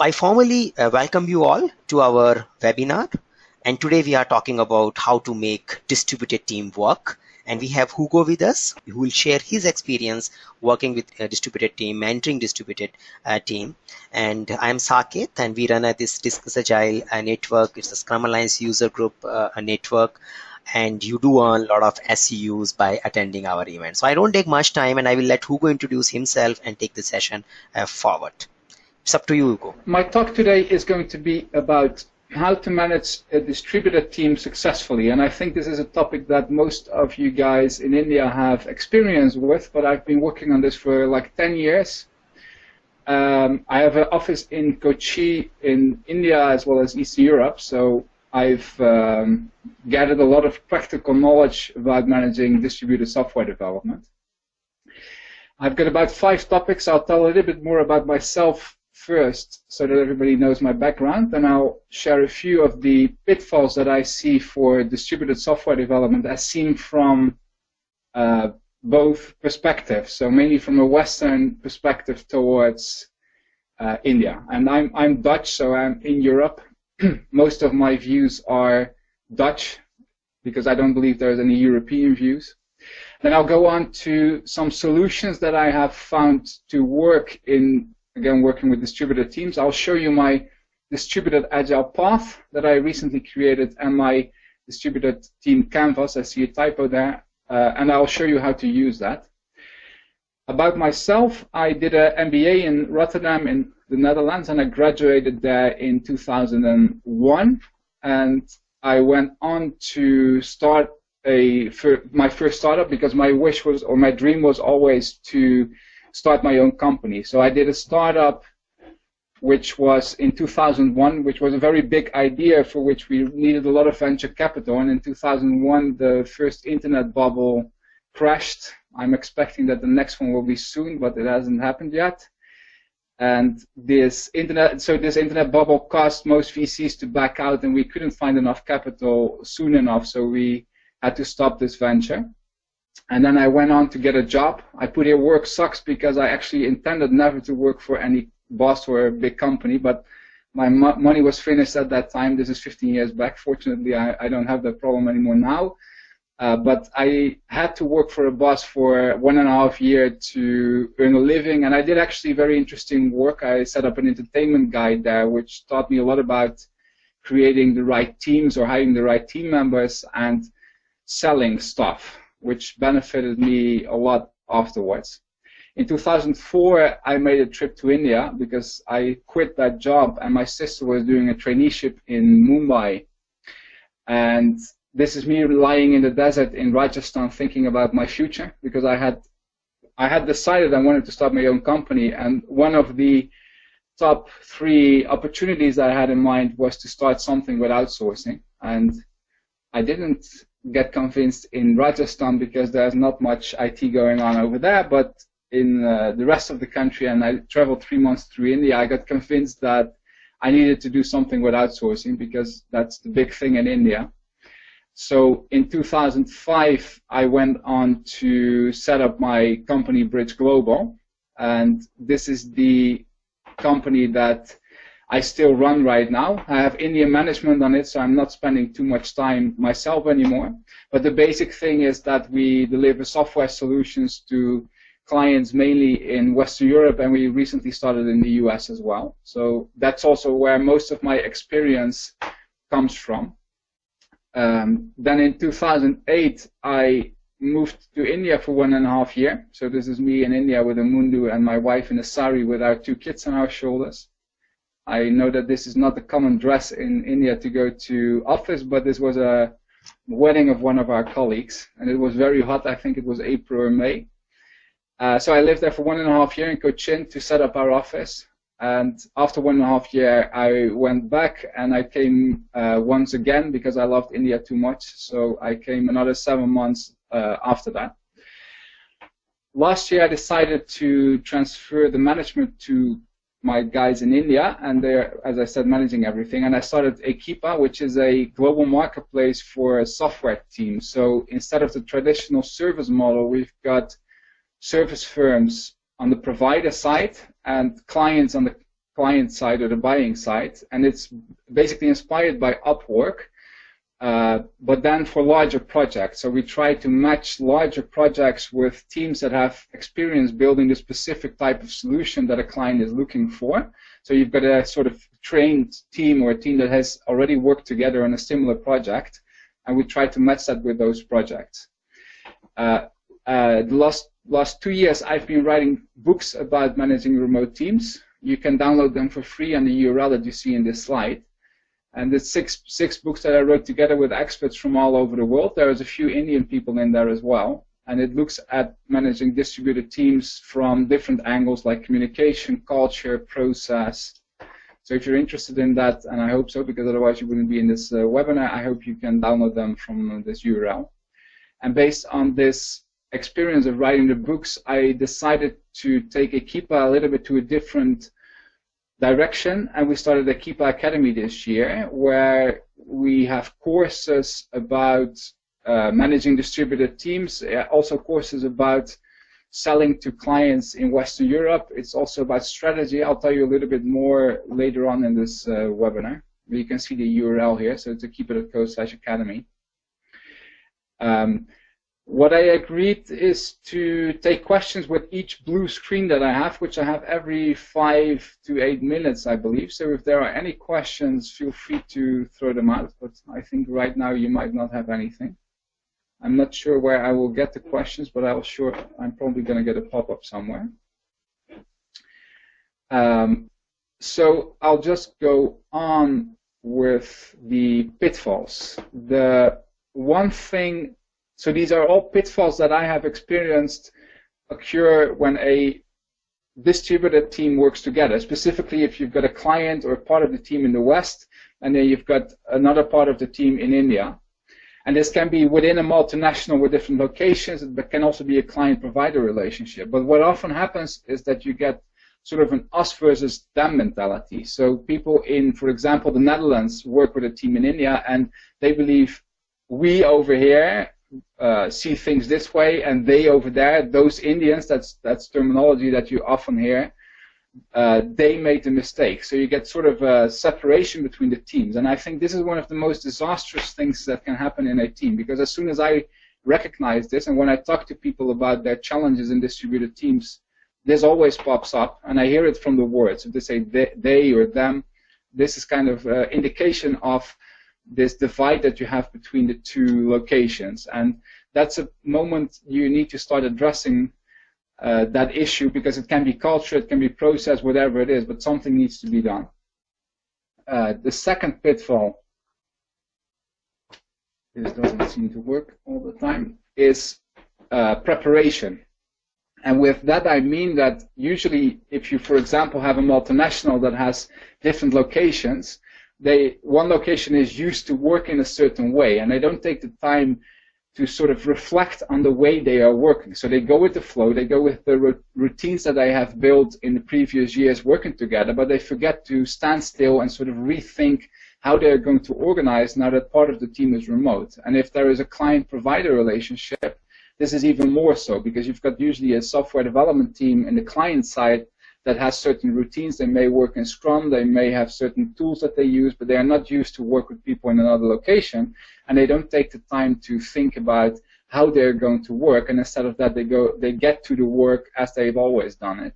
I formally uh, welcome you all to our webinar. And today we are talking about how to make distributed team work. And we have Hugo with us, who will share his experience working with a distributed team, mentoring distributed uh, team. And I'm Saket, and we run a, this Discuss Agile uh, network. It's a Scrum Alliance user group uh, network and you do earn a lot of SEUs by attending our event. So I don't take much time and I will let Hugo introduce himself and take the session uh, forward. It's up to you, Hugo. My talk today is going to be about how to manage a distributed team successfully. And I think this is a topic that most of you guys in India have experience with, but I've been working on this for like 10 years. Um, I have an office in Kochi in India as well as East Europe, so I've um, gathered a lot of practical knowledge about managing distributed software development. I've got about five topics. I'll tell a little bit more about myself first so that everybody knows my background, and I'll share a few of the pitfalls that I see for distributed software development as seen from uh, both perspectives, so mainly from a Western perspective towards uh, India. And I'm, I'm Dutch, so I'm in Europe. Most of my views are Dutch, because I don't believe there's any European views. Then I'll go on to some solutions that I have found to work in again working with distributed teams. I'll show you my distributed agile path that I recently created and my distributed team canvas. I see a typo there, uh, and I'll show you how to use that. About myself, I did an MBA in Rotterdam in the Netherlands, and I graduated there in 2001. And I went on to start a my first startup because my wish was or my dream was always to start my own company. So I did a startup which was in 2001, which was a very big idea for which we needed a lot of venture capital. And in 2001, the first internet bubble crashed. I'm expecting that the next one will be soon, but it hasn't happened yet. And this internet, so this internet bubble caused most VCs to back out, and we couldn't find enough capital soon enough, so we had to stop this venture. And then I went on to get a job. I put here work sucks because I actually intended never to work for any boss or a big company, but my mo money was finished at that time. This is 15 years back. Fortunately, I, I don't have that problem anymore now. Uh, but I had to work for a boss for one and a half year to earn a living, and I did actually very interesting work. I set up an entertainment guide there, which taught me a lot about creating the right teams or hiring the right team members and selling stuff which benefited me a lot afterwards. In 2004, I made a trip to India because I quit that job and my sister was doing a traineeship in Mumbai. And this is me lying in the desert in Rajasthan thinking about my future because I had I had decided I wanted to start my own company and one of the top three opportunities I had in mind was to start something with outsourcing and I didn't get convinced in Rajasthan because there's not much IT going on over there, but in uh, the rest of the country, and I traveled three months through India, I got convinced that I needed to do something with outsourcing because that's the big thing in India. So in 2005, I went on to set up my company Bridge Global, and this is the company that I still run right now. I have Indian management on it, so I'm not spending too much time myself anymore. But the basic thing is that we deliver software solutions to clients mainly in Western Europe, and we recently started in the US as well. So that's also where most of my experience comes from. Um, then in 2008, I moved to India for one and a half year. So this is me in India with a mundu and my wife in a sari with our two kids on our shoulders. I know that this is not a common dress in India to go to office, but this was a wedding of one of our colleagues, and it was very hot. I think it was April or May. Uh, so I lived there for one and a half year in Cochin to set up our office. And after one and a half year, I went back and I came uh, once again because I loved India too much. So I came another seven months uh, after that. Last year, I decided to transfer the management to my guys in India, and they're, as I said, managing everything. And I started Ekipa, which is a global marketplace for software teams. So instead of the traditional service model, we've got service firms on the provider side and clients on the client side or the buying side, and it's basically inspired by Upwork, uh, but then for larger projects. So we try to match larger projects with teams that have experience building the specific type of solution that a client is looking for. So you've got a sort of trained team or a team that has already worked together on a similar project, and we try to match that with those projects. Uh, uh, the last last two years, I've been writing books about managing remote teams. You can download them for free on the URL that you see in this slide. And the six six books that I wrote together with experts from all over the world. There is a few Indian people in there as well. And it looks at managing distributed teams from different angles like communication, culture, process. So if you're interested in that, and I hope so, because otherwise you wouldn't be in this uh, webinar, I hope you can download them from this URL. And based on this experience of writing the books, I decided to take Ekipa a little bit to a different direction, and we started the Ekipa Academy this year, where we have courses about uh, managing distributed teams, uh, also courses about selling to clients in Western Europe. It's also about strategy. I'll tell you a little bit more later on in this uh, webinar. You can see the URL here, so to keep it at code slash academy. Um, what I agreed is to take questions with each blue screen that I have, which I have every five to eight minutes, I believe. So if there are any questions, feel free to throw them out. But I think right now you might not have anything. I'm not sure where I will get the questions, but I'll sure I'm probably going to get a pop-up somewhere. Um, so I'll just go on with the pitfalls. The one thing so these are all pitfalls that I have experienced occur when a distributed team works together. Specifically, if you've got a client or part of the team in the West, and then you've got another part of the team in India. And this can be within a multinational with different locations, but can also be a client-provider relationship. But what often happens is that you get sort of an us versus them mentality. So people in, for example, the Netherlands work with a team in India, and they believe we over here uh, see things this way, and they over there, those Indians, that's that's terminology that you often hear. Uh, they made the mistake. So you get sort of a separation between the teams, and I think this is one of the most disastrous things that can happen in a team because as soon as I recognize this, and when I talk to people about their challenges in distributed teams, this always pops up, and I hear it from the words. If they say they, they or them, this is kind of uh, indication of this divide that you have between the two locations. And that's a moment you need to start addressing uh, that issue because it can be culture, it can be process, whatever it is, but something needs to be done. Uh, the second pitfall, this doesn't seem to work all the time, is uh, preparation. And with that I mean that usually if you, for example, have a multinational that has different locations, they one location is used to work in a certain way, and they don't take the time to sort of reflect on the way they are working. So they go with the flow, they go with the routines that they have built in the previous years working together, but they forget to stand still and sort of rethink how they're going to organize now that part of the team is remote. And if there is a client-provider relationship, this is even more so because you've got usually a software development team in the client side that has certain routines. They may work in Scrum, they may have certain tools that they use, but they are not used to work with people in another location, and they don't take the time to think about how they're going to work, and instead of that, they go, they get to the work as they've always done it.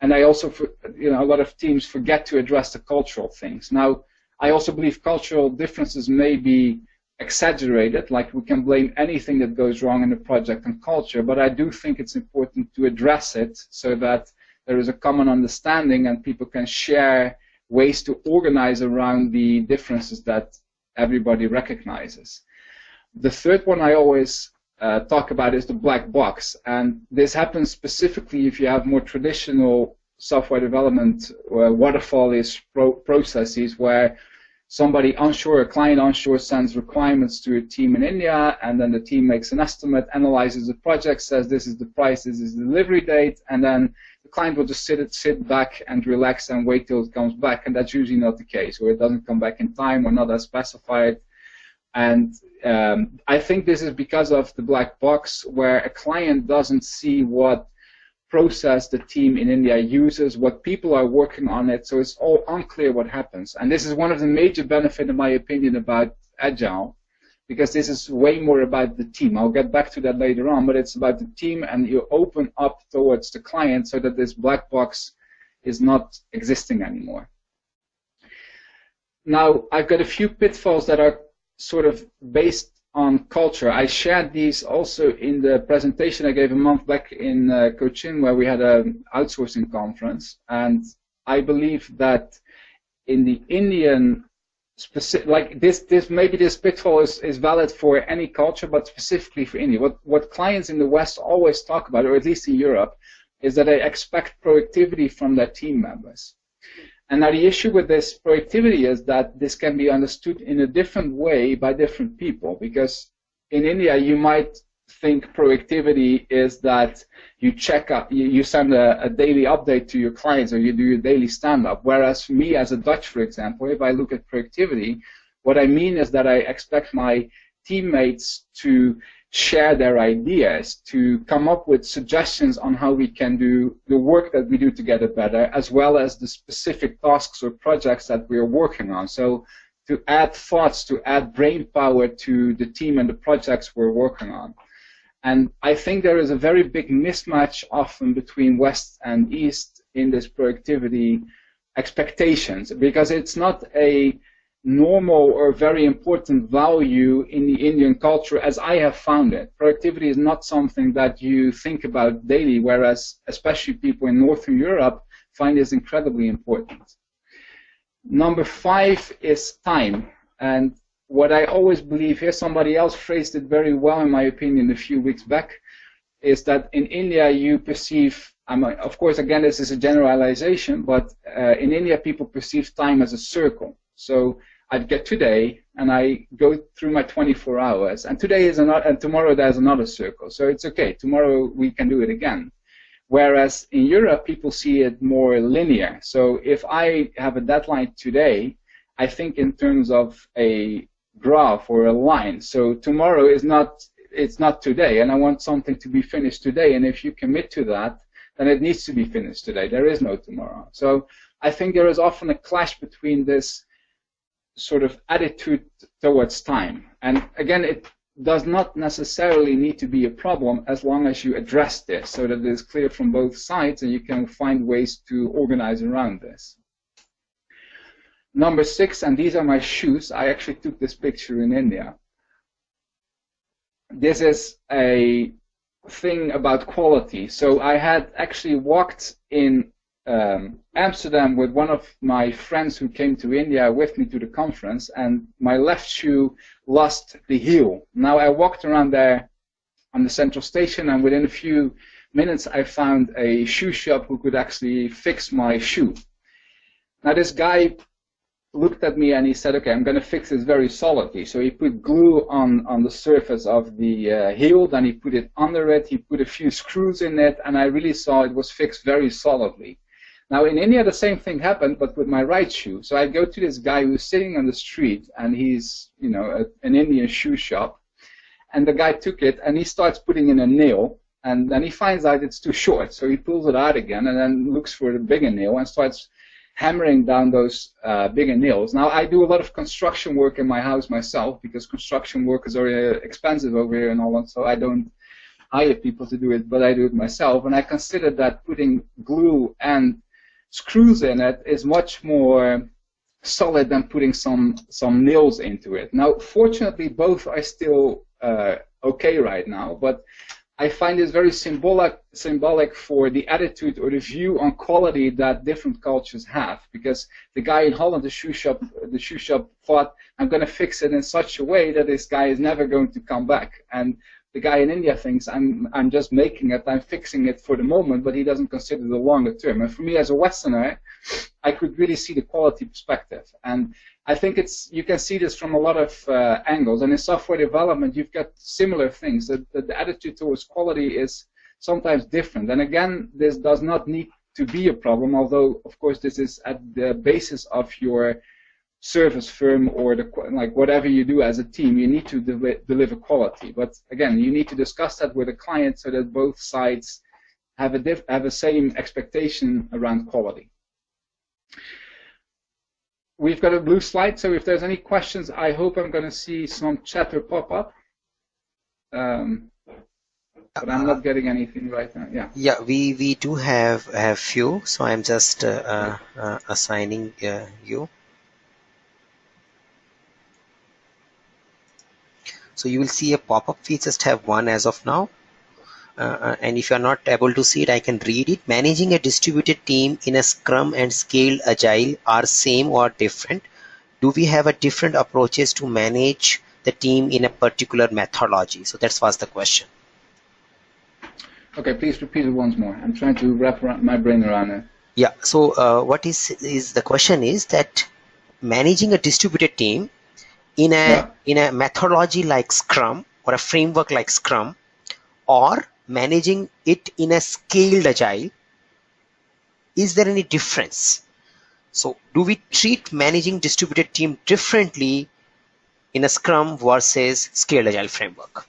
And I also, you know, a lot of teams forget to address the cultural things. Now, I also believe cultural differences may be exaggerated, like we can blame anything that goes wrong in the project on culture, but I do think it's important to address it so that there is a common understanding and people can share ways to organize around the differences that everybody recognizes. The third one I always uh, talk about is the black box, and this happens specifically if you have more traditional software development uh, waterfall-ish pro processes where somebody onshore, a client onshore sends requirements to a team in India, and then the team makes an estimate, analyzes the project, says this is the price, this is the delivery date, and then the client will just sit sit back and relax and wait till it comes back, and that's usually not the case, or it doesn't come back in time or not as specified. And um, I think this is because of the black box, where a client doesn't see what process the team in India uses, what people are working on it, so it's all unclear what happens. And this is one of the major benefits, in my opinion, about Agile, because this is way more about the team. I'll get back to that later on, but it's about the team and you open up towards the client so that this black box is not existing anymore. Now, I've got a few pitfalls that are sort of based on culture. I shared these also in the presentation I gave a month back in uh, Cochin where we had an outsourcing conference. And I believe that in the Indian specific, like this, this maybe this pitfall is, is valid for any culture, but specifically for India. What, what clients in the West always talk about, or at least in Europe, is that they expect productivity from their team members. And now the issue with this productivity is that this can be understood in a different way by different people because in India you might think productivity is that you check up, you, you send a, a, daily update to your clients or you do your daily stand-up. Whereas me as a Dutch, for example, if I look at productivity, what I mean is that I expect my teammates to share their ideas, to come up with suggestions on how we can do the work that we do together better, as well as the specific tasks or projects that we are working on. So to add thoughts, to add brain power to the team and the projects we're working on. And I think there is a very big mismatch often between West and East in this productivity expectations because it's not a normal or very important value in the Indian culture as I have found it. Productivity is not something that you think about daily, whereas especially people in Northern Europe find this incredibly important. Number five is time. And what I always believe here, somebody else phrased it very well, in my opinion, a few weeks back, is that in India you perceive, I'm, of course, again, this is a generalization, but uh, in India people perceive time as a circle. So I get today and I go through my 24 hours, and today is another, and tomorrow there's another circle. So it's okay. Tomorrow we can do it again. Whereas in Europe, people see it more linear. So if I have a deadline today, I think in terms of a graph or a line. So tomorrow is not it's not today, and I want something to be finished today. And if you commit to that, then it needs to be finished today. There is no tomorrow. So I think there is often a clash between this sort of attitude towards time. And again, it does not necessarily need to be a problem as long as you address this so that it is clear from both sides and you can find ways to organize around this. Number six, and these are my shoes. I actually took this picture in India. This is a thing about quality. So I had actually walked in um, Amsterdam with one of my friends who came to India with me to the conference, and my left shoe lost the heel. Now I walked around there on the central station, and within a few minutes I found a shoe shop who could actually fix my shoe. Now this guy looked at me and he said, okay, I'm going to fix this very solidly. So he put glue on, on the surface of the uh, heel, then he put it under it, he put a few screws in it, and I really saw it was fixed very solidly. Now in India, the same thing happened, but with my right shoe. So I go to this guy who's sitting on the street, and he's, you know, a, an Indian shoe shop, and the guy took it, and he starts putting in a nail, and then he finds out it's too short, so he pulls it out again, and then looks for the bigger nail and starts hammering down those uh, bigger nails. Now I do a lot of construction work in my house myself because construction work is very expensive over here in Holland, so I don't hire people to do it, but I do it myself. And I consider that putting glue and screws in it is much more solid than putting some some nails into it. Now, fortunately, both are still uh, okay right now, but I find this very symbolic symbolic for the attitude or the view on quality that different cultures have. Because the guy in Holland, the shoe shop, the shoe shop thought, I'm going to fix it in such a way that this guy is never going to come back. And the guy in India thinks I'm I'm just making it, I'm fixing it for the moment, but he doesn't consider the longer term. And for me as a Westerner, I could really see the quality perspective. And I think it's you can see this from a lot of uh, angles. And in software development, you've got similar things. That the, the attitude towards quality is sometimes different. And again, this does not need to be a problem, although of course this is at the basis of your service firm or the like whatever you do as a team, you need to de deliver quality. But again, you need to discuss that with the client so that both sides have a have the same expectation around quality. We've got a blue slide, so if there's any questions, I hope I'm going to see some chatter pop up. Um, but I'm not getting anything right now. Yeah. Yeah, we we do have have few, so I'm just uh, uh, uh assigning uh, you. So you will see a pop-up. We just have one as of now. Uh, uh, and if you're not able to see it, I can read it. Managing a distributed team in a Scrum and Scaled Agile are same or different? Do we have a different approaches to manage the team in a particular methodology? So that's was the question. Okay, please repeat it once more. I'm trying to wrap my brain around it. Yeah. So uh, what is is the question is that managing a distributed team in a yeah. in a methodology like Scrum or a framework like Scrum, or managing it in a scaled agile, is there any difference? So do we treat managing distributed team differently in a Scrum versus scaled agile framework?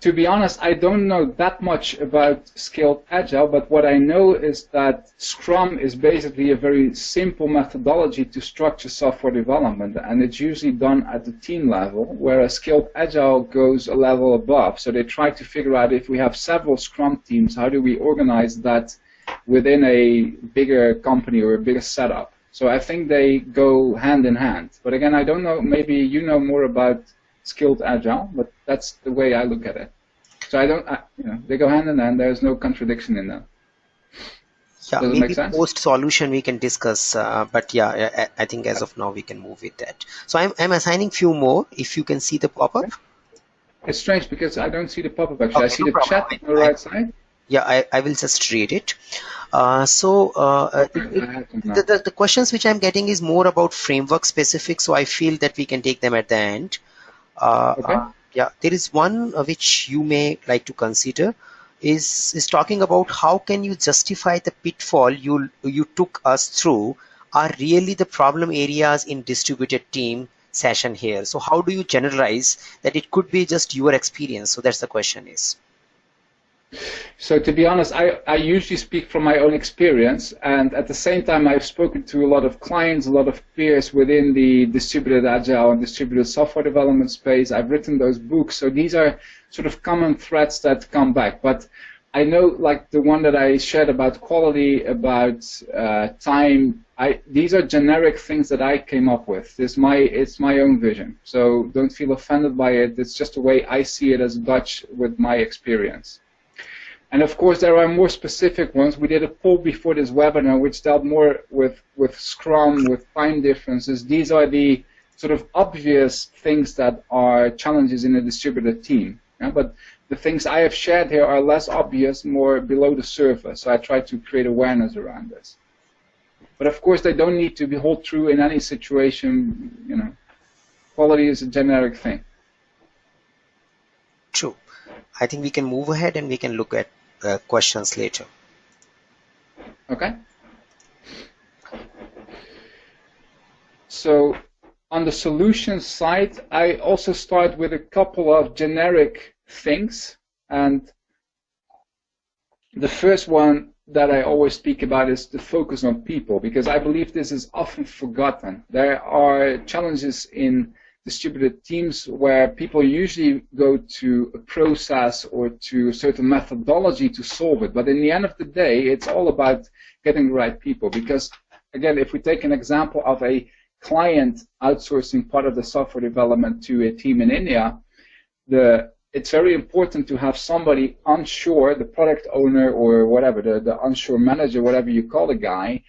To be honest, I don't know that much about scaled agile, but what I know is that Scrum is basically a very simple methodology to structure software development, and it's usually done at the team level, whereas scaled agile goes a level above. So they try to figure out if we have several Scrum teams, how do we organize that within a bigger company or a bigger setup? So I think they go hand in hand. But again, I don't know, maybe you know more about scaled agile, but that's the way I look at it. So I don't, I, you know, they go hand in hand. There's no contradiction in them. Yeah, Does maybe post solution we can discuss, uh, but yeah, I, I, think as of now we can move with that. So I'm, I'm assigning few more. If you can see the pop-up. It's strange because I don't see the pop-up actually. Okay, I see no the problem. chat on the right side. Yeah, I, I will just read it. Uh, so uh, uh the, the, the questions which I'm getting is more about framework specific, so I feel that we can take them at the end. Uh, okay. Uh, yeah, there is one uh, which you may like to consider is is talking about how can you justify the pitfall you you took us through are really the problem areas in distributed team session here. So how do you generalize that it could be just your experience? So that's the question is. So to be honest, I, I usually speak from my own experience, and at the same time, I've spoken to a lot of clients, a lot of peers within the distributed agile and distributed software development space. I've written those books, so these are sort of common threads that come back. But I know, like the one that I shared about quality, about uh, time. I, these are generic things that I came up with. It's my it's my own vision. So don't feel offended by it. It's just the way I see it as Dutch with my experience. And of course, there are more specific ones. We did a poll before this webinar which dealt more with, with Scrum, with time differences. These are the sort of obvious things that are challenges in a distributed team. Yeah? But the things I have shared here are less obvious, more below the surface. So I try to create awareness around this. But of course, they don't need to be hold true in any situation. You know, quality is a generic thing. True. I think we can move ahead and we can look at uh, questions later. Okay. So on the solution side, I also start with a couple of generic things. And the first one that I always speak about is the focus on people, because I believe this is often forgotten. There are challenges in distributed teams where people usually go to a process or to a certain methodology to solve it. But in the end of the day, it's all about getting the right people. Because, again, if we take an example of a client outsourcing part of the software development to a team in India, the it's very important to have somebody onshore, the product owner or whatever, the, the onshore manager, whatever you call the guy,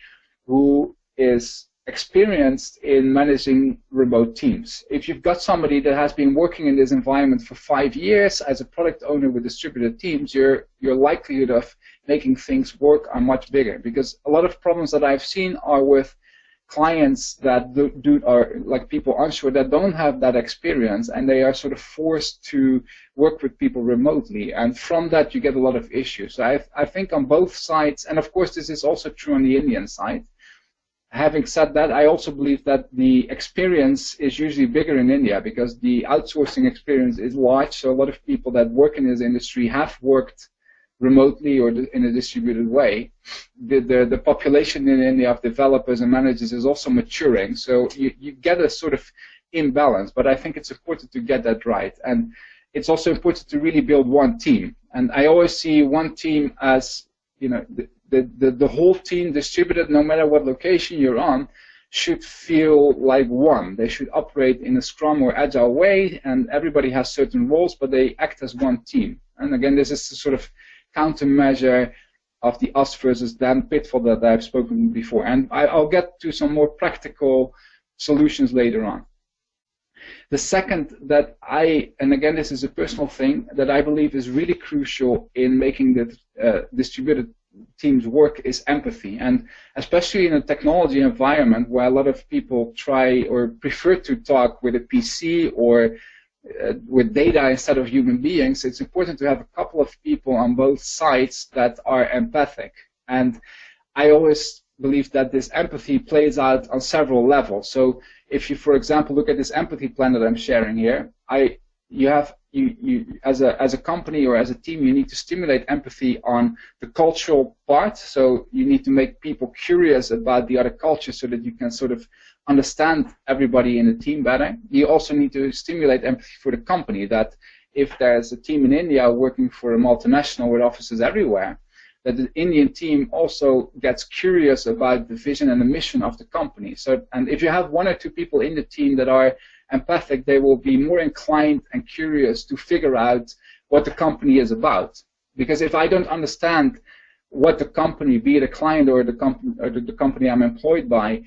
who is experienced in managing remote teams. If you've got somebody that has been working in this environment for five years as a product owner with distributed teams, your your likelihood of making things work are much bigger because a lot of problems that I've seen are with clients that do, do are like people onshore that don't have that experience and they are sort of forced to work with people remotely and from that you get a lot of issues. So I, I think on both sides and of course this is also true on the Indian side having said that, I also believe that the experience is usually bigger in India because the outsourcing experience is large. So a lot of people that work in this industry have worked remotely or in a distributed way. The, the, the population in India of developers and managers is also maturing. So you, you get a sort of imbalance, but I think it's important to get that right. And it's also important to really build one team. And I always see one team as, you know, the, the, the whole team distributed no matter what location you're on should feel like one. They should operate in a Scrum or Agile way, and everybody has certain roles, but they act as one team. And again, this is the sort of countermeasure of the us versus them pitfall that I've spoken before. And I, will get to some more practical solutions later on. The second that I, and again this is a personal thing, that I believe is really crucial in making the uh, distributed teams work is empathy. And especially in a technology environment where a lot of people try or prefer to talk with a PC or uh, with data instead of human beings, it's important to have a couple of people on both sides that are empathic. And I always believe that this empathy plays out on several levels. So if you, for example, look at this empathy plan that I'm sharing here, I you have you, you as a as a company or as a team you need to stimulate empathy on the cultural part. So you need to make people curious about the other culture so that you can sort of understand everybody in the team better. You also need to stimulate empathy for the company that if there's a team in India working for a multinational with offices everywhere that the Indian team also gets curious about the vision and the mission of the company. So and if you have one or two people in the team that are empathic, they will be more inclined and curious to figure out what the company is about. Because if I don't understand what the company, be it a client or the company or the, company I'm employed by,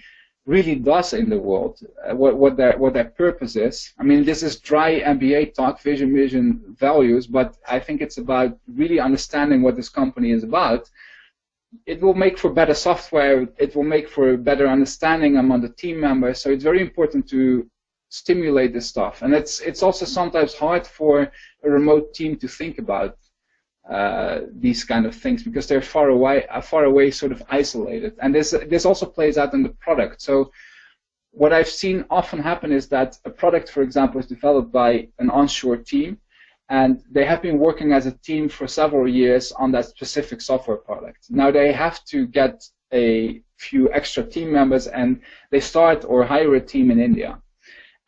really does in the world, uh, what, what their what their purpose is. I mean, this is dry MBA talk, vision, vision, values, but I think it's about really understanding what this company is about. It will make for better software. It will make for a better understanding among the team members. So it's very important to stimulate this stuff. And it's it's also sometimes hard for a remote team to think about uh, these kind of things because they're far away, uh, far away, sort of isolated. And this this also plays out in the product. So what I've seen often happen is that a product, for example, is developed by an onshore team, and they have been working as a team for several years on that specific software product. Now they have to get a few extra team members, and they start or hire a team in India.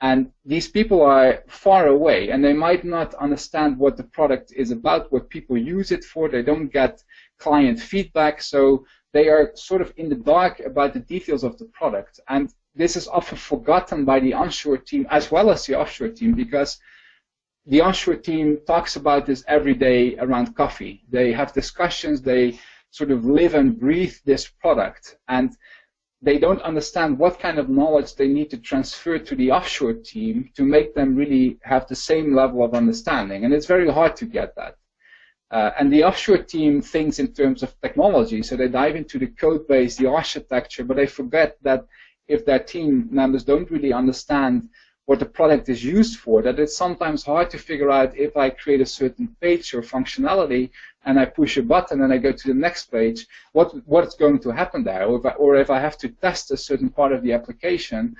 And these people are far away and they might not understand what the product is about, what people use it for. They don't get client feedback. So they are sort of in the dark about the details of the product. And this is often forgotten by the onshore team as well as the offshore team because the onshore team talks about this every day around coffee. They have discussions, they sort of live and breathe this product. And they don't understand what kind of knowledge they need to transfer to the offshore team to make them really have the same level of understanding. And it's very hard to get that. Uh, and the offshore team thinks in terms of technology, so they dive into the code base, the architecture, but they forget that if their team members don't really understand what the product is used for, that it's sometimes hard to figure out if I create a certain page or functionality and I push a button and I go to the next page, what what's going to happen there? Or if, I, or if I have to test a certain part of the application,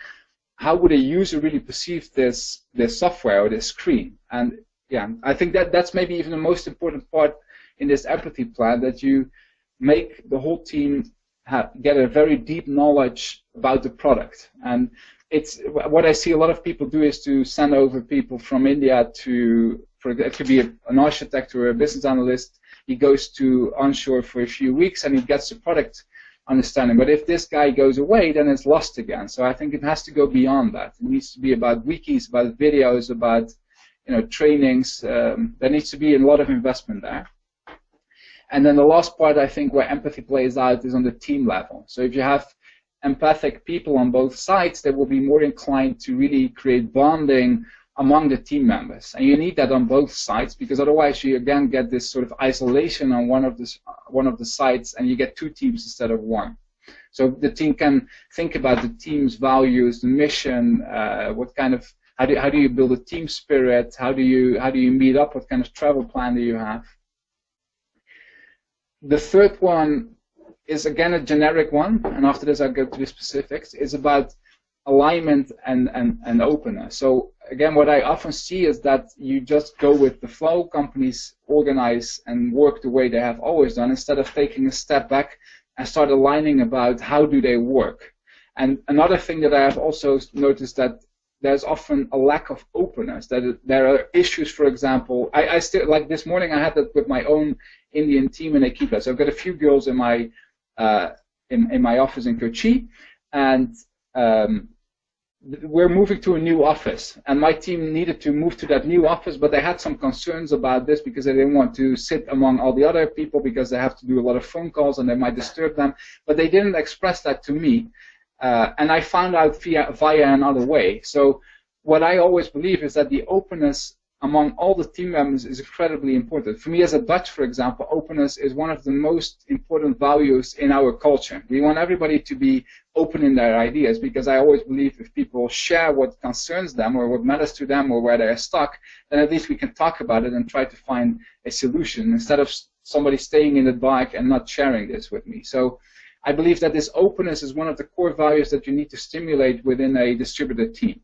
how would a user really perceive this this software or this screen? And yeah, I think that that's maybe even the most important part in this empathy plan that you make the whole team have, get a very deep knowledge about the product and it's what I see a lot of people do is to send over people from India to, for it could be an architect or a business analyst. He goes to onshore for a few weeks and he gets the product understanding. But if this guy goes away, then it's lost again. So I think it has to go beyond that. It needs to be about wikis, about videos, about you know trainings. Um, there needs to be a lot of investment there. And then the last part, I think, where empathy plays out is on the team level. So if you have empathic people on both sides, they will be more inclined to really create bonding among the team members. And you need that on both sides because otherwise you again get this sort of isolation on one of the, one of the sides and you get two teams instead of one. So the team can think about the team's values, the mission, uh, what kind of how do, how do you build a team spirit? How do you how do you meet up? What kind of travel plan do you have? The third one is again a generic one, and after this I'll go to the specifics, is about alignment and, and, and openness. So again, what I often see is that you just go with the flow, companies organize and work the way they have always done, instead of taking a step back and start aligning about how do they work. And another thing that I have also noticed that there's often a lack of openness. That there are issues, for example, I, I still like this morning I had that with my own Indian team in Ekipa. So I've got a few girls in my uh, in, in my office in Kochi, and um, we're moving to a new office, and my team needed to move to that new office, but they had some concerns about this because they didn't want to sit among all the other people because they have to do a lot of phone calls and they might disturb them. But they didn't express that to me, uh, and I found out via via another way. So what I always believe is that the openness among all the team members is incredibly important. For me as a Dutch, for example, openness is one of the most important values in our culture. We want everybody to be open in their ideas because I always believe if people share what concerns them or what matters to them or where they're stuck, then at least we can talk about it and try to find a solution instead of somebody staying in the dark and not sharing this with me. So I believe that this openness is one of the core values that you need to stimulate within a distributed team.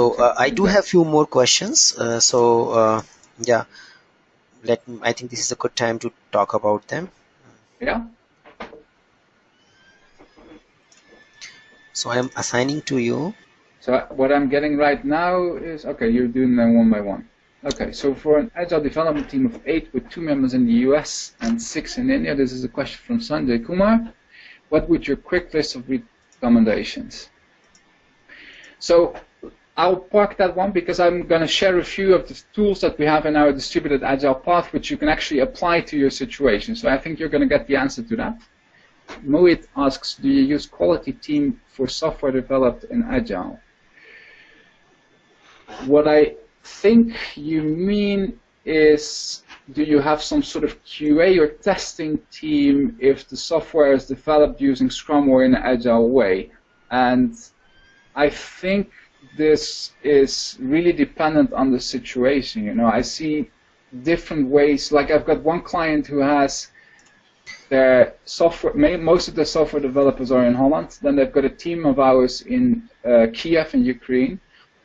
So uh, I do have few more questions. Uh, so uh, yeah, let I think this is a good time to talk about them. Yeah. So I am assigning to you. So what I'm getting right now is okay. You're doing them one by one. Okay. So for an agile development team of eight with two members in the U.S. and six in India, this is a question from Sanjay Kumar. What would your quick list of recommendations? So I'll park that one because I'm going to share a few of the tools that we have in our distributed agile path which you can actually apply to your situation. So I think you're going to get the answer to that. Mohit asks, do you use quality team for software developed in agile? What I think you mean is do you have some sort of QA or testing team if the software is developed using Scrum or in an agile way? And I think this is really dependent on the situation. You know, I see different ways. Like I've got one client who has their software. Most of the software developers are in Holland. Then they've got a team of ours in uh, Kiev in Ukraine,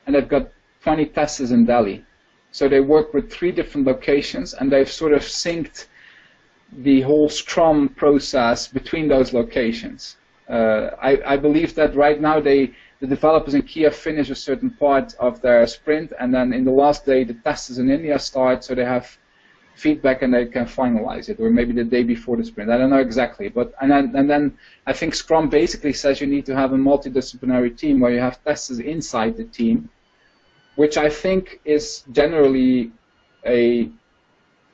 and they've got 20 testers in Delhi. So they work with three different locations, and they've sort of synced the whole Scrum process between those locations. Uh, I, I believe that right now they the developers in Kiev finish a certain part of their sprint, and then in the last day, the testers in India start, so they have feedback and they can finalize it, or maybe the day before the sprint. I don't know exactly, but and then and then I think Scrum basically says you need to have a multidisciplinary team where you have testers inside the team, which I think is generally a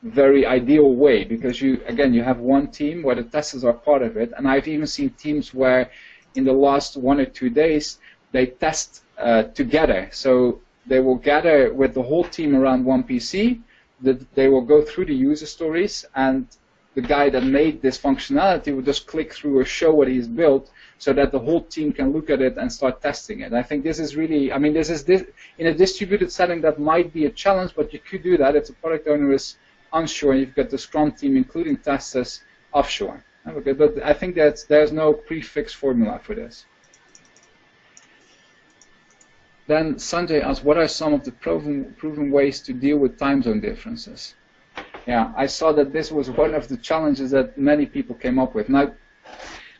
very ideal way because you again you have one team where the testers are part of it, and I've even seen teams where in the last one or two days they test uh, together. So they will gather with the whole team around one PC. That they will go through the user stories, and the guy that made this functionality will just click through or show what he's built, so that the whole team can look at it and start testing it. I think this is really, I mean, this is this in a distributed setting that might be a challenge, but you could do that if the product owner is onshore. And you've got the Scrum team, including testers, offshore. Okay, but I think that there's no prefix formula for this. Then Sanjay asked, what are some of the proven, proven ways to deal with time zone differences? Yeah, I saw that this was one of the challenges that many people came up with. Now,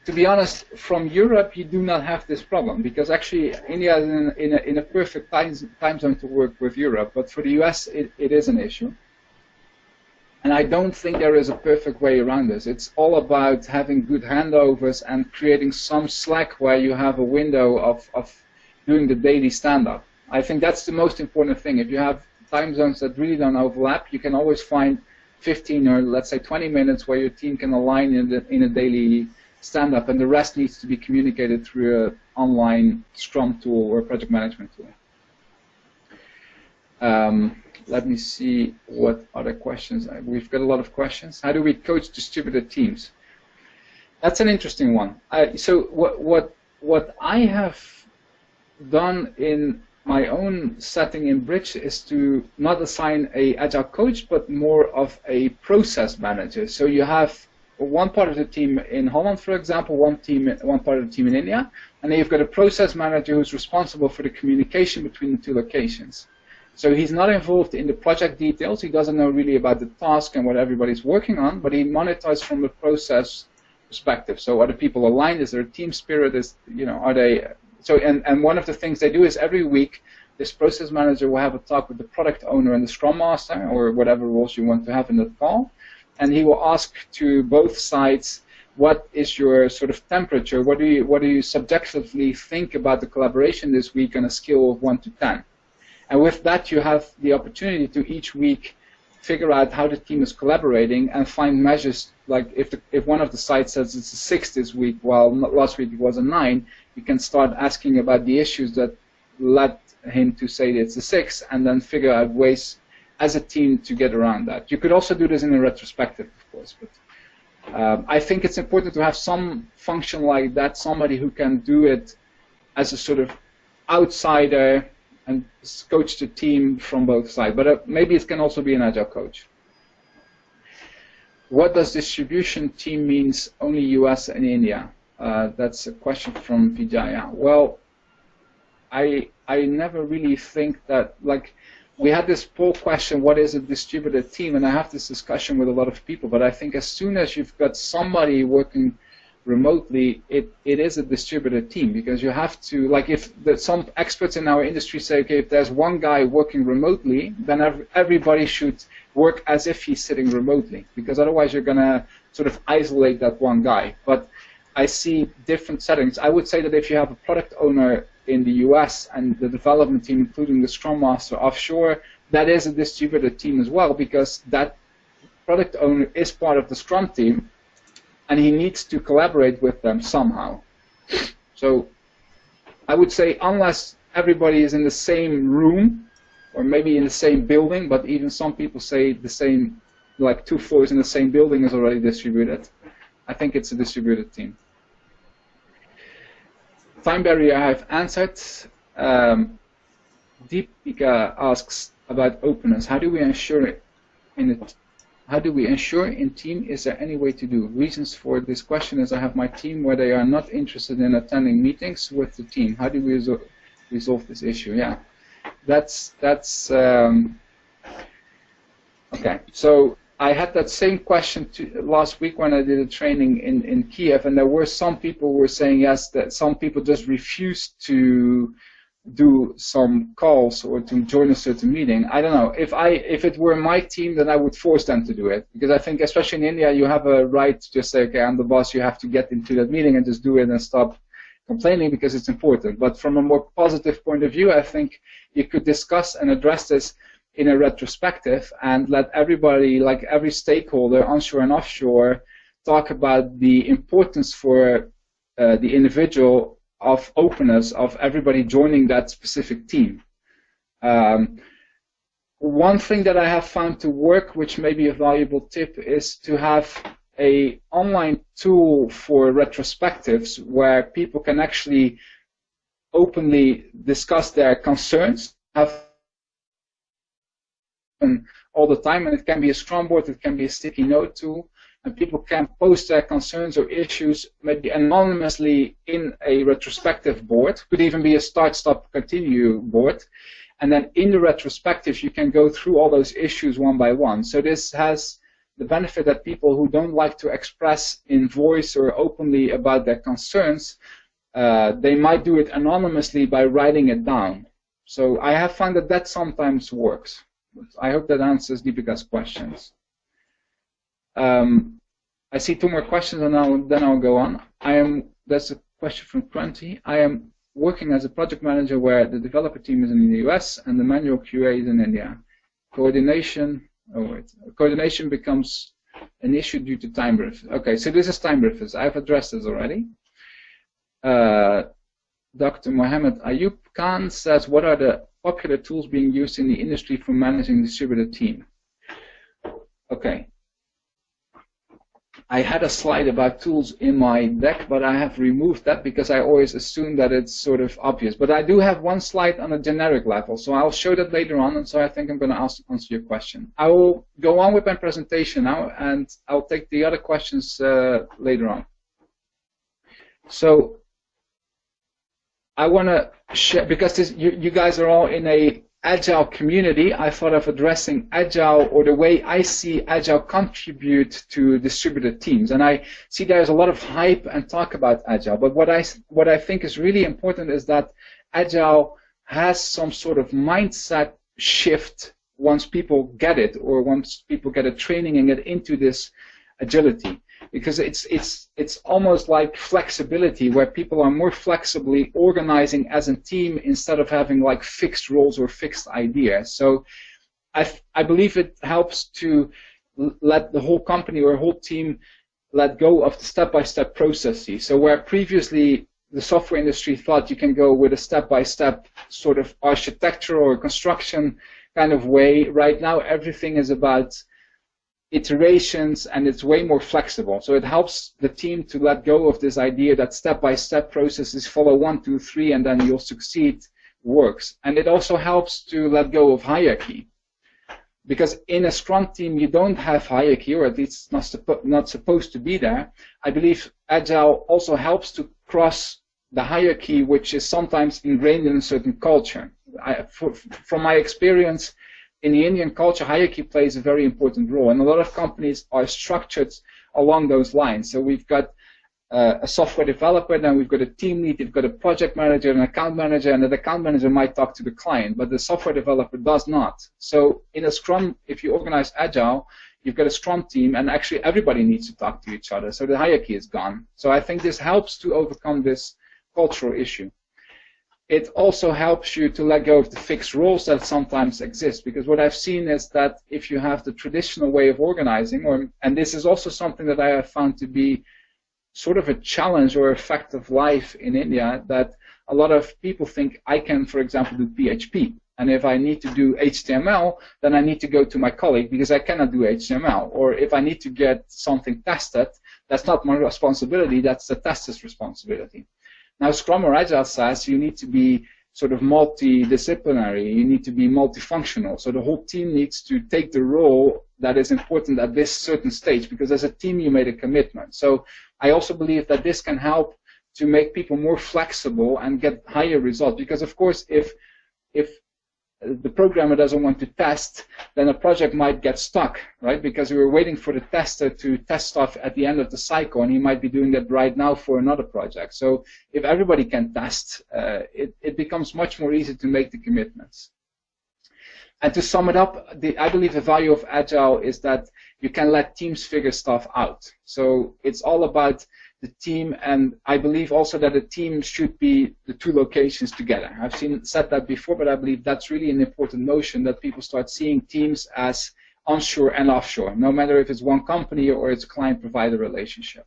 to be honest, from Europe you do not have this problem because actually India is in, in, a, in a, perfect time, time zone to work with Europe, but for the US it, it is an issue. And I don't think there is a perfect way around this. It's all about having good handovers and creating some slack where you have a window of, of doing the daily stand-up. I think that's the most important thing. If you have time zones that really don't overlap, you can always find 15 or let's say 20 minutes where your team can align in, the, in a daily stand-up, and the rest needs to be communicated through an online Scrum tool or project management tool. Um, let me see what other questions. We've got a lot of questions. How do we coach distributed teams? That's an interesting one. I, so what what what I have done in my own setting in Bridge is to not assign a agile coach, but more of a process manager. So you have one part of the team in Holland, for example, one team, one part of the team in India, and then you've got a process manager who's responsible for the communication between the two locations. So he's not involved in the project details. He doesn't know really about the task and what everybody's working on, but he monitors from the process perspective. So are the people aligned? Is there a team spirit? Is you know are they so? And and one of the things they do is every week this process manager will have a talk with the product owner and the scrum master or whatever roles you want to have in that call, and he will ask to both sides what is your sort of temperature? What do you what do you subjectively think about the collaboration this week on a scale of one to ten? And with that, you have the opportunity to each week figure out how the team is collaborating and find measures like if the, if one of the sites says it's a six this week while last week it was a nine, you can start asking about the issues that led him to say it's a six and then figure out ways as a team to get around that. You could also do this in a retrospective, of course, but um, I think it's important to have some function like that, somebody who can do it as a sort of outsider and coach the team from both sides. But uh, maybe it can also be an agile coach. What does distribution team means only US and India? Uh, that's a question from Vijaya. Well, I I never really think that like we had this poll question, what is a distributed team? And I have this discussion with a lot of people, but I think as soon as you've got somebody working remotely, it, it is a distributed team because you have to, like if the, some experts in our industry say, okay, if there's one guy working remotely, then ev everybody should work as if he's sitting remotely because otherwise you're going to sort of isolate that one guy. But I see different settings. I would say that if you have a product owner in the US and the development team, including the Scrum Master offshore, that is a distributed team as well because that product owner is part of the Scrum team and he needs to collaborate with them somehow. So I would say unless everybody is in the same room or maybe in the same building, but even some people say the same, like two floors in the same building is already distributed. I think it's a distributed team. Time barrier I have answered. Um, Deepika asks about openness. How do we ensure in it? How do we ensure in team? Is there any way to do? Reasons for this question is I have my team where they are not interested in attending meetings with the team. How do we resol resolve this issue? Yeah, that's that's um, okay. So I had that same question to, last week when I did a training in in Kiev, and there were some people were saying yes that some people just refuse to do some calls or to join a certain meeting. I don't know. If I if it were my team, then I would force them to do it because I think, especially in India, you have a right to just say, okay, I'm the boss. You have to get into that meeting and just do it and stop complaining because it's important. But from a more positive point of view, I think you could discuss and address this in a retrospective and let everybody, like every stakeholder, onshore and offshore, talk about the importance for uh, the individual of openness of everybody joining that specific team. Um, one thing that I have found to work, which may be a valuable tip, is to have a online tool for retrospectives where people can actually openly discuss their concerns, have all the time, and it can be a Scrum board, it can be a sticky note tool, and people can post their concerns or issues maybe anonymously in a retrospective board. Could even be a start, stop, continue board. And then in the retrospective, you can go through all those issues one by one. So this has the benefit that people who don't like to express in voice or openly about their concerns, uh, they might do it anonymously by writing it down. So I have found that that sometimes works. I hope that answers Deepika's questions. Um, I see two more questions, and I'll, then I'll go on. I am. That's a question from Prunty. I am working as a project manager where the developer team is in the US and the manual QA is in India. Coordination. Oh wait. Coordination becomes an issue due to time drift. Okay, so this is time drift. I've addressed this already. Uh, Dr. Mohammed Ayub Khan says, what are the popular tools being used in the industry for managing distributed team? Okay, I had a slide about tools in my deck, but I have removed that because I always assume that it's sort of obvious. But I do have one slide on a generic level, so I'll show that later on, and so I think I'm going to answer your question. I will go on with my presentation now, and I'll take the other questions uh, later on. So I want to share, because this, you, you guys are all in a agile community, I thought of addressing agile or the way I see agile contribute to distributed teams. And I see there's a lot of hype and talk about agile. But what I what I think is really important is that agile has some sort of mindset shift once people get it or once people get a training and get into this agility because it's it's it's almost like flexibility where people are more flexibly organizing as a team instead of having like fixed roles or fixed ideas. So I I believe it helps to let the whole company or whole team let go of the step-by-step processes. So where previously the software industry thought you can go with a step-by-step sort of architecture or construction kind of way, right now everything is about iterations and it's way more flexible. So it helps the team to let go of this idea that step-by-step -step processes follow one, two, three, and then you'll succeed works. And it also helps to let go of hierarchy. Because in a Scrum team, you don't have hierarchy, or at least not, suppo not supposed to be there. I believe Agile also helps to cross the hierarchy, which is sometimes ingrained in a certain culture. I, for, from my experience, in the Indian culture, hierarchy plays a very important role, and a lot of companies are structured along those lines. So we've got uh, a software developer, then we've got a team lead, we've got a project manager, an account manager, and the account manager might talk to the client, but the software developer does not. So in a Scrum, if you organize Agile, you've got a Scrum team, and actually everybody needs to talk to each other, so the hierarchy is gone. So I think this helps to overcome this cultural issue it also helps you to let go of the fixed rules that sometimes exist. Because what I've seen is that if you have the traditional way of organizing, or and this is also something that I have found to be sort of a challenge or a fact of life in India, that a lot of people think I can, for example, do PHP. And if I need to do HTML, then I need to go to my colleague because I cannot do HTML. Or if I need to get something tested, that's not my responsibility, that's the tester's responsibility. Now, Scrum or Agile says you need to be sort of multidisciplinary, you need to be multifunctional. So the whole team needs to take the role that is important at this certain stage because as a team you made a commitment. So I also believe that this can help to make people more flexible and get higher results because of course if if the programmer doesn't want to test, then a project might get stuck, right? Because we were waiting for the tester to test stuff at the end of the cycle, and he might be doing that right now for another project. So if everybody can test, uh, it, it becomes much more easy to make the commitments. And to sum it up, the, I believe the value of Agile is that you can let teams figure stuff out. So it's all about the team, and I believe also that the team should be the two locations together. I've seen said that before, but I believe that's really an important notion that people start seeing teams as onshore and offshore, no matter if it's one company or it's a client-provider relationship.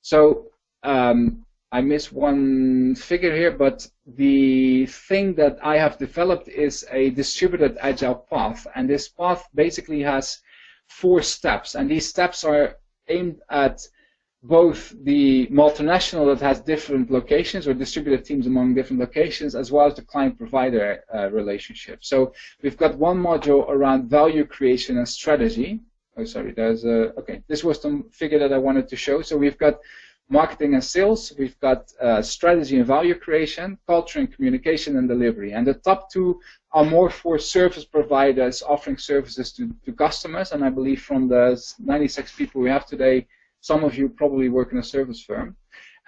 So um, I miss one figure here, but the thing that I have developed is a distributed agile path, and this path basically has four steps, and these steps are aimed at both the multinational that has different locations or distributed teams among different locations, as well as the client-provider uh, relationship. So we've got one module around value creation and strategy. Oh, sorry, there's a, okay, this was the figure that I wanted to show. So we've got marketing and sales, we've got uh, strategy and value creation, culture and communication and delivery. And the top two are more for service providers offering services to, to customers. And I believe from the 96 people we have today, some of you probably work in a service firm.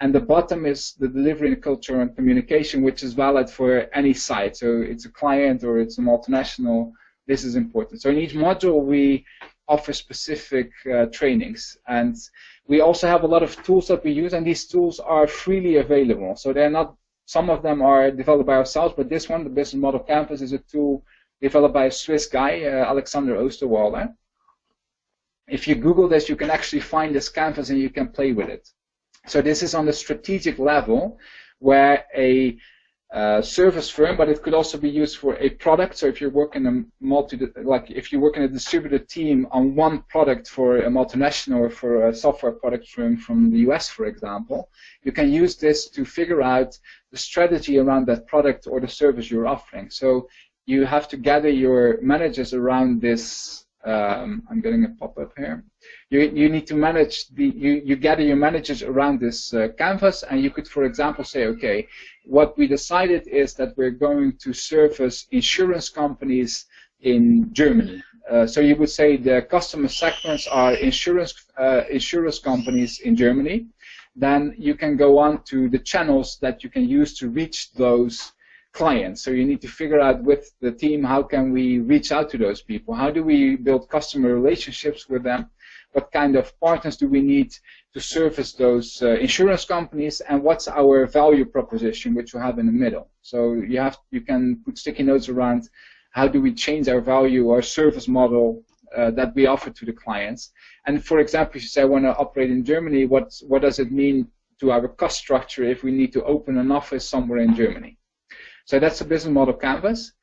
And the bottom is the delivery and culture and communication, which is valid for any site. So it's a client or it's a multinational. This is important. So in each module, we offer specific uh, trainings. And we also have a lot of tools that we use, and these tools are freely available. So they're not, some of them are developed by ourselves, but this one, the Business Model Canvas, is a tool developed by a Swiss guy, uh, Alexander Osterwalder if you Google this, you can actually find this canvas and you can play with it. So this is on the strategic level where a uh, service firm, but it could also be used for a product. So if you're working a multi, like if you work in a distributed team on one product for a multinational or for a software product firm from the US, for example, you can use this to figure out the strategy around that product or the service you're offering. So you have to gather your managers around this. Um, I'm getting a pop-up here. You, you need to manage the, you, you gather your managers around this uh, canvas and you could, for example, say, okay, what we decided is that we're going to service insurance companies in Germany. Uh, so you would say the customer segments are insurance uh, insurance companies in Germany. Then you can go on to the channels that you can use to reach those clients. So you need to figure out with the team how can we reach out to those people? How do we build customer relationships with them? What kind of partners do we need to service those uh, insurance companies and what's our value proposition which we have in the middle. So you have you can put sticky notes around how do we change our value our service model uh, that we offer to the clients. And for example, if you say I want to operate in Germany, what what does it mean to our cost structure if we need to open an office somewhere in Germany? So that's a business model canvas.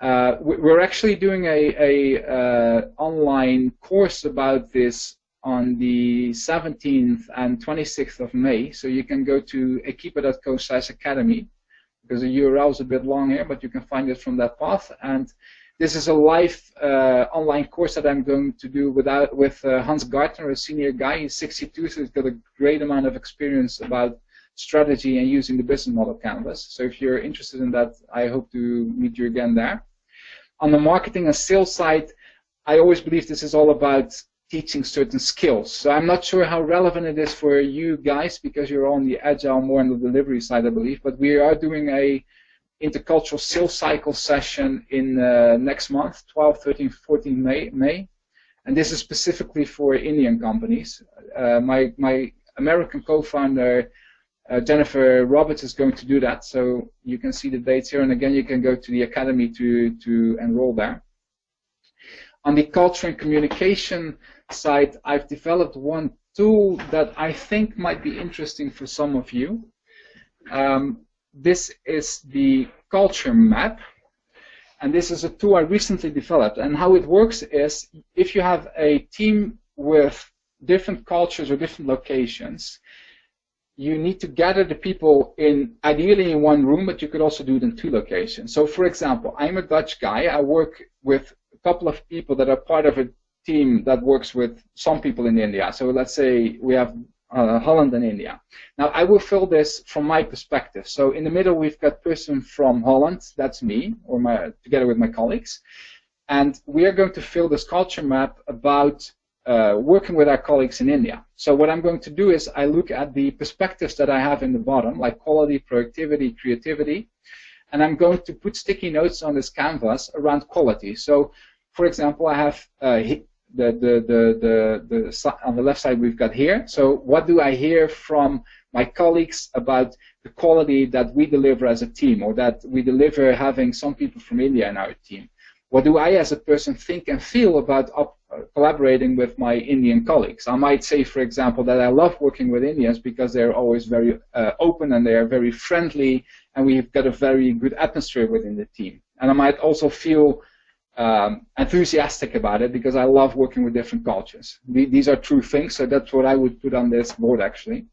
Uh, we're actually doing a, a uh, online course about this on the 17th and 26th of May. So you can go to ekipa.co slash academy because the URL is a bit long here, but you can find it from that path. And this is a live uh, online course that I'm going to do without, with uh, Hans Gartner, a senior guy. He's 62, so he's got a great amount of experience about strategy and using the business model canvas. So if you're interested in that, I hope to meet you again there. On the marketing and sales side, I always believe this is all about teaching certain skills. So I'm not sure how relevant it is for you guys because you're on the agile, more on the delivery side, I believe. But we are doing a intercultural sales cycle session in uh, next month, 12, 13, 14 May, May. And this is specifically for Indian companies. Uh, my, my American co-founder, uh, Jennifer Roberts, is going to do that. So you can see the dates here. And again, you can go to the academy to, to enroll there. On the culture and communication side, I've developed one tool that I think might be interesting for some of you. Um, this is the culture map. And this is a tool I recently developed. And how it works is if you have a team with different cultures or different locations, you need to gather the people in ideally in one room, but you could also do it in two locations. So for example, I'm a Dutch guy. I work with a couple of people that are part of a team that works with some people in India. So let's say we have uh, Holland and India. Now I will fill this from my perspective. So in the middle we've got person from Holland, that's me, or my together with my colleagues, and we are going to fill this culture map about uh, working with our colleagues in India. So what I'm going to do is I look at the perspectives that I have in the bottom, like quality, productivity, creativity, and I'm going to put sticky notes on this canvas around quality. So, for example, I have uh, the, the, the, the, the, on the left side we've got here. So what do I hear from my colleagues about the quality that we deliver as a team or that we deliver having some people from India in our team? What do I as a person think and feel about collaborating with my Indian colleagues? I might say, for example, that I love working with Indians because they're always very uh, open and they are very friendly and we've got a very good atmosphere within the team. And I might also feel um, enthusiastic about it because I love working with different cultures. These are true things, so that's what I would put on this board actually.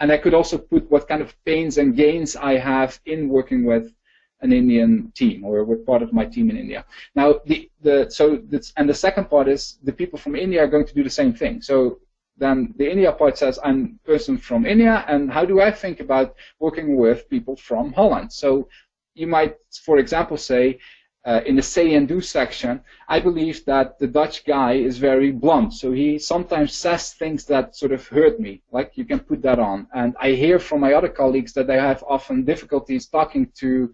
And I could also put what kind of pains and gains I have in working with an Indian team or with part of my team in India. Now, the, the so this, and the second part is the people from India are going to do the same thing. So then the India part says I'm a person from India, and how do I think about working with people from Holland? So you might, for example, say uh, in the say and do section, I believe that the Dutch guy is very blunt. So he sometimes says things that sort of hurt me. Like you can put that on. And I hear from my other colleagues that they have often difficulties talking to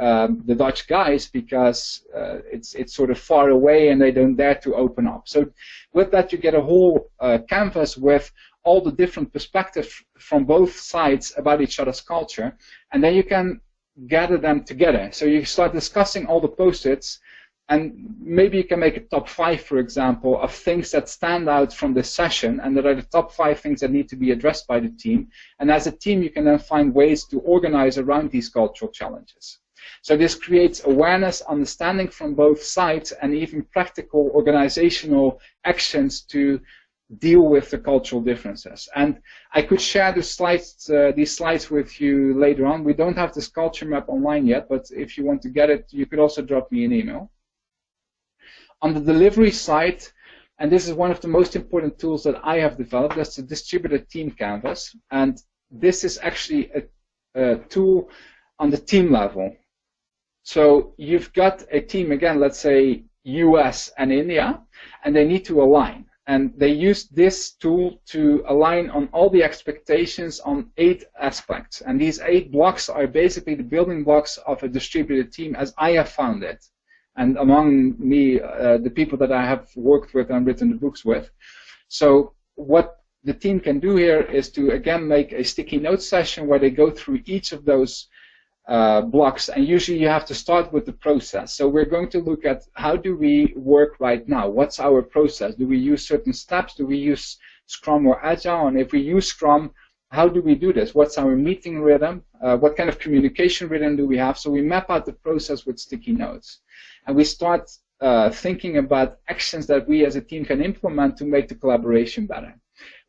um, the Dutch guys because uh, it's it's sort of far away and they don't dare to open up. So with that, you get a whole uh, canvas with all the different perspectives from both sides about each other's culture, and then you can gather them together. So you start discussing all the post-its, and maybe you can make a top five, for example, of things that stand out from this session and that are the top five things that need to be addressed by the team. And as a team, you can then find ways to organize around these cultural challenges. So this creates awareness, understanding from both sides, and even practical organizational actions to deal with the cultural differences. And I could share the slides, uh, these slides with you later on. We don't have this culture map online yet, but if you want to get it, you could also drop me an email. On the delivery side, and this is one of the most important tools that I have developed, that's the distributed team canvas. And this is actually a, a tool on the team level. So you've got a team, again, let's say US and India, and they need to align. And they use this tool to align on all the expectations on eight aspects. And these eight blocks are basically the building blocks of a distributed team as I have found it and among me, uh, the people that I have worked with and written the books with. So what the team can do here is to again make a sticky note session where they go through each of those uh, blocks and usually you have to start with the process. So we're going to look at how do we work right now? What's our process? Do we use certain steps? Do we use Scrum or Agile? And if we use Scrum, how do we do this? What's our meeting rhythm? Uh, what kind of communication rhythm do we have? So we map out the process with sticky notes and we start uh, thinking about actions that we as a team can implement to make the collaboration better.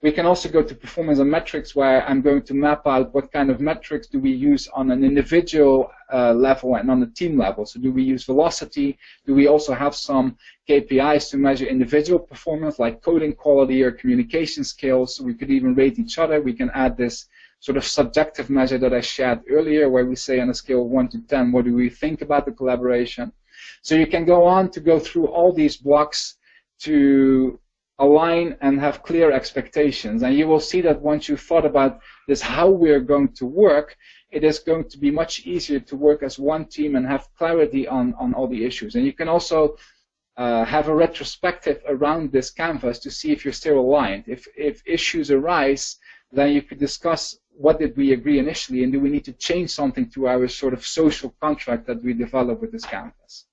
We can also go to performance and metrics where I'm going to map out what kind of metrics do we use on an individual uh, level and on a team level. So do we use velocity? Do we also have some KPIs to measure individual performance like coding quality or communication skills? So we could even rate each other. We can add this sort of subjective measure that I shared earlier where we say on a scale of 1 to 10, what do we think about the collaboration? So you can go on to go through all these blocks to align and have clear expectations. And you will see that once you've thought about this, how we're going to work, it is going to be much easier to work as one team and have clarity on, on all the issues. And you can also uh, have a retrospective around this canvas to see if you're still aligned. If, if issues arise, then you could discuss what did we agree initially and do we need to change something to our sort of social contract that we develop with this canvas.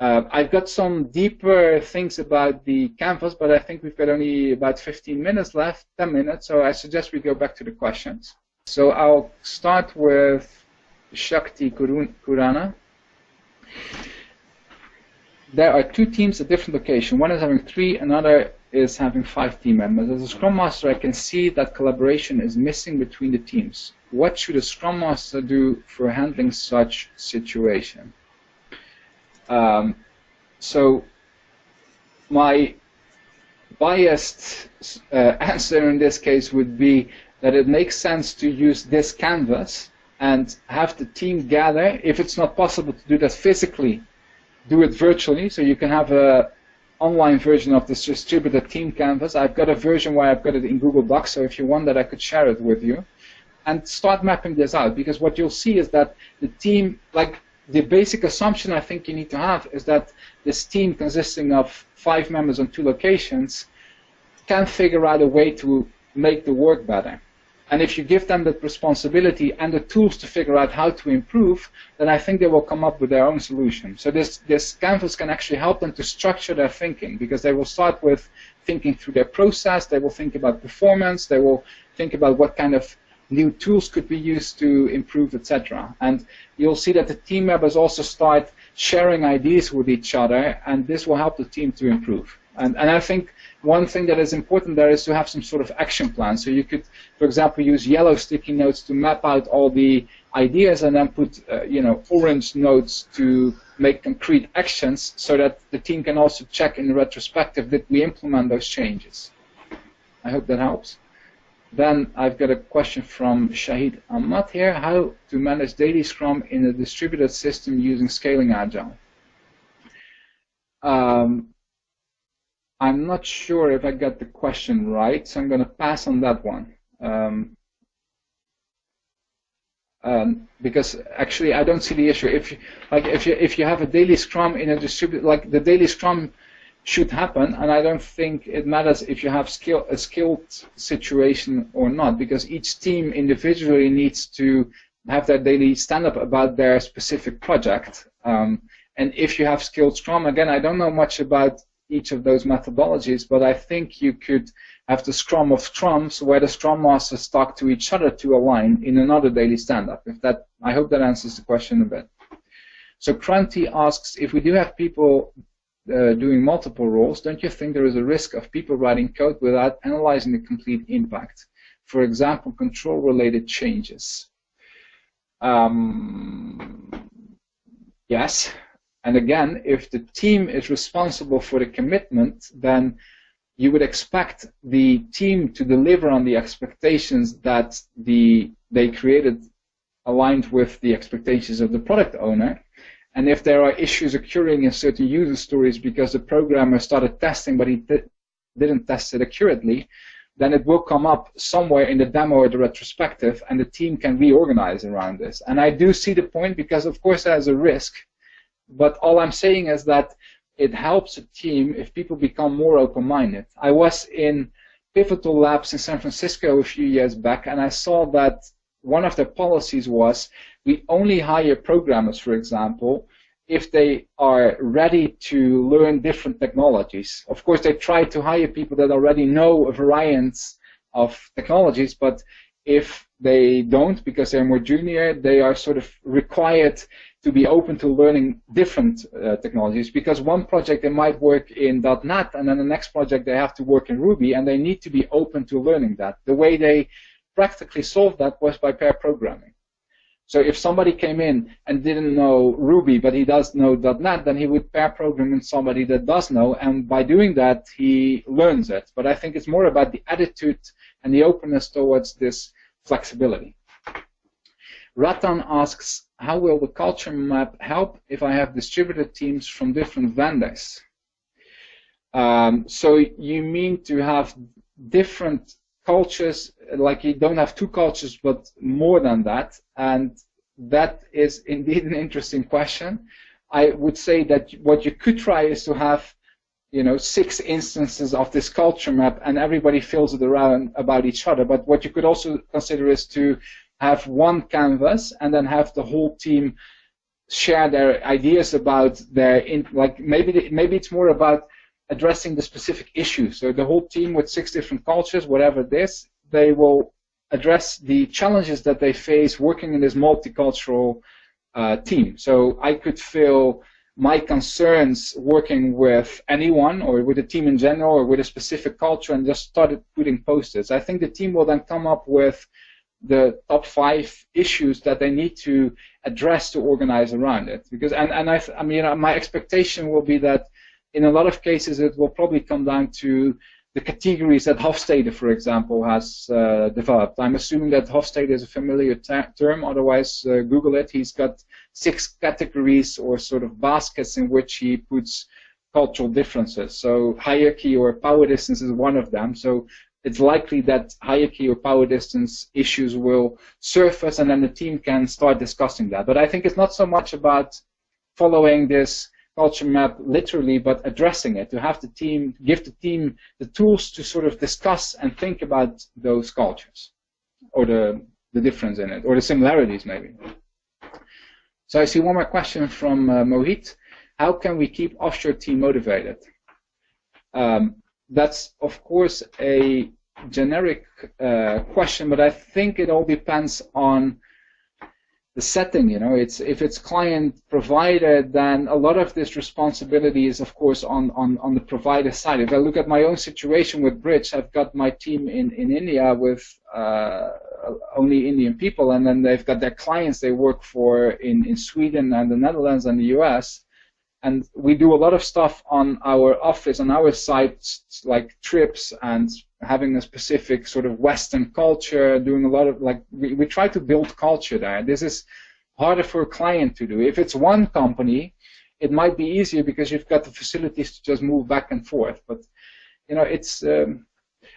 Uh, I've got some deeper things about the canvas, but I think we've got only about 15 minutes left, 10 minutes, so I suggest we go back to the questions. So I'll start with Shakti Kurana. There are two teams at different locations. One is having three, another is having five team members. As a Scrum Master, I can see that collaboration is missing between the teams. What should a Scrum Master do for handling such situation? Um, so my biased uh, answer in this case would be that it makes sense to use this canvas and have the team gather. If it's not possible to do that physically, do it virtually. So you can have a online version of this distributed team canvas. I've got a version where I've got it in Google Docs, so if you want that, I could share it with you. And start mapping this out, because what you'll see is that the team, like the basic assumption I think you need to have is that this team consisting of five members on two locations can figure out a way to make the work better. And if you give them that responsibility and the tools to figure out how to improve, then I think they will come up with their own solution. So this, this canvas can actually help them to structure their thinking because they will start with thinking through their process, they will think about performance, they will think about what kind of new tools could be used to improve, etc. And you'll see that the team members also start sharing ideas with each other, and this will help the team to improve. And, and I think one thing that is important there is to have some sort of action plan. So you could, for example, use yellow sticky notes to map out all the ideas and then put, uh, you know, orange notes to make concrete actions so that the team can also check in retrospective that we implement those changes. I hope that helps. Then I've got a question from Shahid Ahmad here. How to manage daily Scrum in a distributed system using scaling Agile? Um, I'm not sure if I got the question right, so I'm going to pass on that one. Um, um, because actually I don't see the issue. If you, like if you if you have a daily Scrum in a distributed like the daily Scrum should happen, and I don't think it matters if you have skill, a skilled situation or not, because each team individually needs to have their daily stand-up about their specific project. Um, And if you have skilled Scrum, again, I don't know much about each of those methodologies, but I think you could have the Scrum of Scrums where the Scrum Masters talk to each other to align in another daily stand-up. If that, I hope that answers the question a bit. So Kranti asks, if we do have people uh, doing multiple roles, don't you think there is a risk of people writing code without analyzing the complete impact? For example, control-related changes. Um, yes, and again, if the team is responsible for the commitment, then you would expect the team to deliver on the expectations that the they created aligned with the expectations of the product owner. And if there are issues occurring in certain user stories because the programmer started testing but he didn't test it accurately, then it will come up somewhere in the demo or the retrospective and the team can reorganize around this. And I do see the point because of course there's a risk, but all I'm saying is that it helps a team if people become more open-minded. I was in Pivotal Labs in San Francisco a few years back and I saw that one of their policies was we only hire programmers, for example, if they are ready to learn different technologies. Of course, they try to hire people that already know a variety of technologies, but if they don't, because they're more junior, they are sort of required to be open to learning different uh, technologies because one project they might work in .NET and then the next project they have to work in Ruby and they need to be open to learning that. The way they practically solved that was by pair programming. So if somebody came in and didn't know Ruby, but he does know .NET, then he would pair program with somebody that does know, and by doing that, he learns it. But I think it's more about the attitude and the openness towards this flexibility. Ratan asks, how will the culture map help if I have distributed teams from different vendors? Um, so you mean to have different cultures, like you don't have two cultures, but more than that. And that is indeed an interesting question. I would say that what you could try is to have, you know, six instances of this culture map, and everybody fills it around about each other. But what you could also consider is to have one canvas and then have the whole team share their ideas about their in, like maybe maybe it's more about addressing the specific issues. So the whole team with six different cultures, whatever it is, they will address the challenges that they face working in this multicultural uh, team. So I could feel my concerns working with anyone or with a team in general or with a specific culture and just started putting posters. I think the team will then come up with the top five issues that they need to address to organize around it. Because and, and I, I mean my expectation will be that in a lot of cases it will probably come down to the categories that Hofstede, for example, has uh, developed. I'm assuming that Hofstede is a familiar term, otherwise uh, Google it. He's got six categories or sort of baskets in which he puts cultural differences. So hierarchy or power distance is one of them. So it's likely that hierarchy or power distance issues will surface and then the team can start discussing that. But I think it's not so much about following this culture map literally, but addressing it, to have the team, give the team the tools to sort of discuss and think about those cultures, or the, the difference in it, or the similarities maybe. So I see one more question from uh, Mohit. How can we keep offshore team motivated? Um, that's of course a generic uh, question, but I think it all depends on the setting. You know, it's if it's client provided, then a lot of this responsibility is of course on on on the provider side. If I look at my own situation with Bridge, I've got my team in in India with uh, only Indian people, and then they've got their clients they work for in in Sweden and the Netherlands and the U.S and we do a lot of stuff on our office, on our sites, like trips and having a specific sort of Western culture, doing a lot of, like, we, we try to build culture there. This is harder for a client to do. If it's one company, it might be easier because you've got the facilities to just move back and forth. But, you know, it's, um,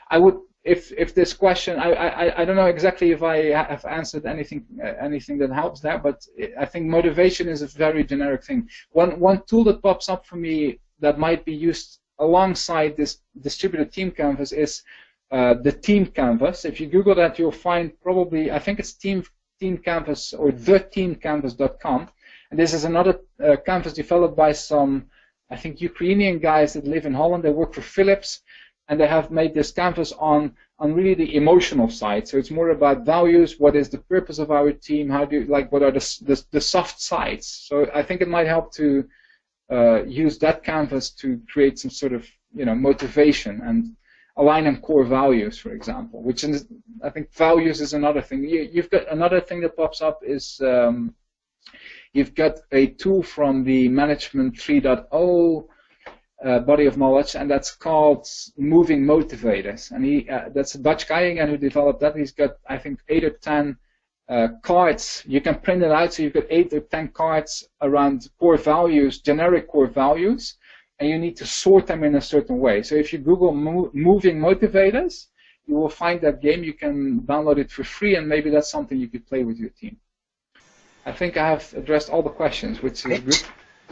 I would if if this question, I, I I don't know exactly if I have answered anything uh, anything that helps there, but I think motivation is a very generic thing. One one tool that pops up for me that might be used alongside this distributed team canvas is uh, the team canvas. If you Google that, you'll find probably I think it's team team canvas or theteamcanvas.com, And this is another uh, canvas developed by some, I think, Ukrainian guys that live in Holland. They work for Philips, and they have made this canvas on on really the emotional side. So it's more about values. What is the purpose of our team? How do you, like what are the the, the soft sides? So I think it might help to uh, use that canvas to create some sort of you know motivation and align on core values, for example. Which is, I think values is another thing. You, have got another thing that pops up is um, you've got a tool from the Management 3.0 uh, body of knowledge, and that's called Moving Motivators. And he, uh, that's a Dutch guy again who developed that. He's got, I think, eight or ten uh, cards. You can print it out, so you've got eight or ten cards around core values, generic core values, and you need to sort them in a certain way. So if you Google mo Moving Motivators, you will find that game. You can download it for free, and maybe that's something you could play with your team. I think I have addressed all the questions, which is good.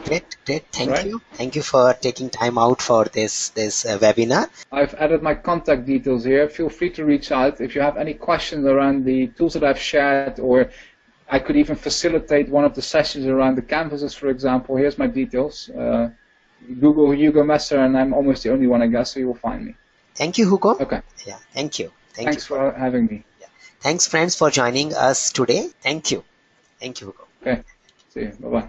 Great, great. Thank right. you. Thank you for taking time out for this this uh, webinar. I've added my contact details here. Feel free to reach out if you have any questions around the tools that I've shared, or I could even facilitate one of the sessions around the canvases, for example. Here's my details. Uh, Google Hugo Messer, and I'm almost the only one, I guess, so you will find me. Thank you, Hugo. Okay. Yeah. Thank you. Thank Thanks you for, for having me. Yeah. Thanks, friends, for joining us today. Thank you. Thank you, Hugo. Okay. See you. Bye bye.